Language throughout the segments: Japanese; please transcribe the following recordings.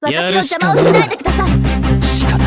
私の邪魔をしないでください。仕方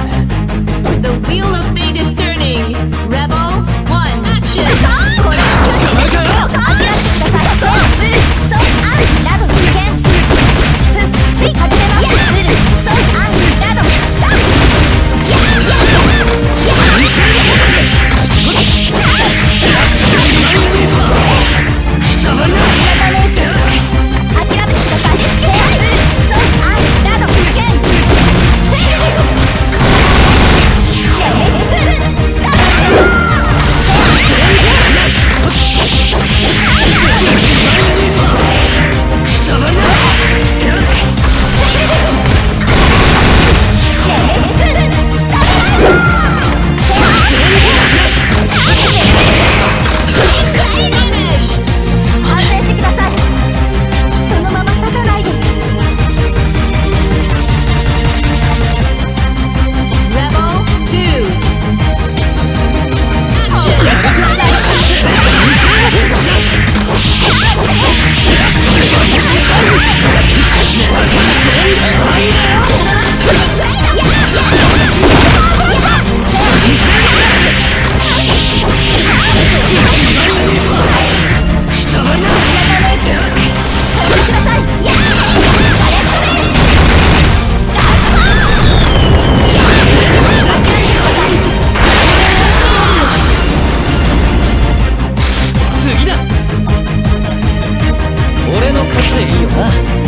自由